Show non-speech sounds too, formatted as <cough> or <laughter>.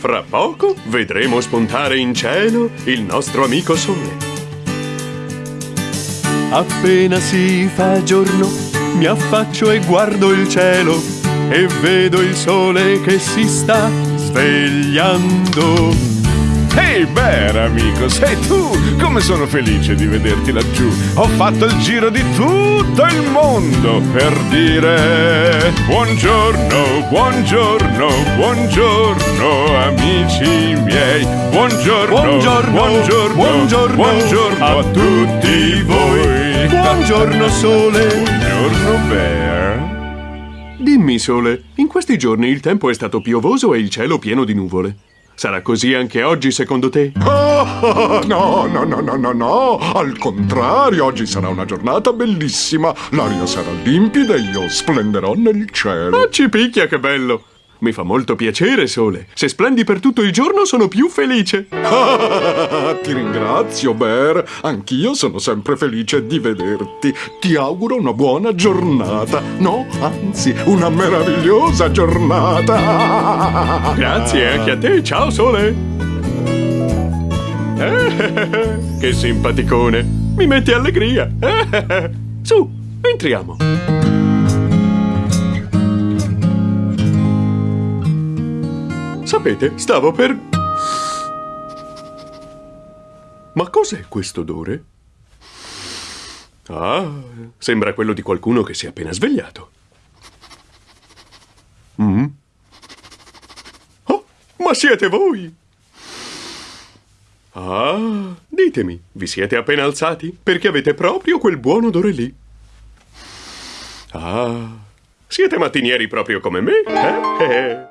Fra poco vedremo spuntare in cielo il nostro amico sole. Appena si fa giorno, mi affaccio e guardo il cielo e vedo il sole che si sta svegliando. Ehi, hey Bear, amico, sei tu! Come sono felice di vederti laggiù! Ho fatto il giro di tutto il mondo per dire buongiorno, buongiorno, buongiorno, amici miei! Buongiorno, buongiorno, buongiorno, buongiorno, buongiorno a tutti voi! Buongiorno, sole! Buongiorno, Bear! Dimmi, sole, in questi giorni il tempo è stato piovoso e il cielo pieno di nuvole. Sarà così anche oggi, secondo te? Oh, no, no, no, no, no, no! Al contrario, oggi sarà una giornata bellissima. L'aria sarà limpida e io splenderò nel cielo. Ma ci picchia, che bello! Mi fa molto piacere, Sole. Se splendi per tutto il giorno, sono più felice. <laughs> Ti ringrazio, Bear. Anch'io sono sempre felice di vederti. Ti auguro una buona giornata. No, anzi, una meravigliosa giornata. <laughs> Grazie anche a te. Ciao, Sole. <laughs> che simpaticone. Mi metti allegria. Su, entriamo. Sapete, stavo per... Ma cos'è questo odore? Ah, sembra quello di qualcuno che si è appena svegliato. Mm. Oh, ma siete voi! Ah, ditemi, vi siete appena alzati? Perché avete proprio quel buon odore lì. Ah, siete mattinieri proprio come me, eh? <laughs>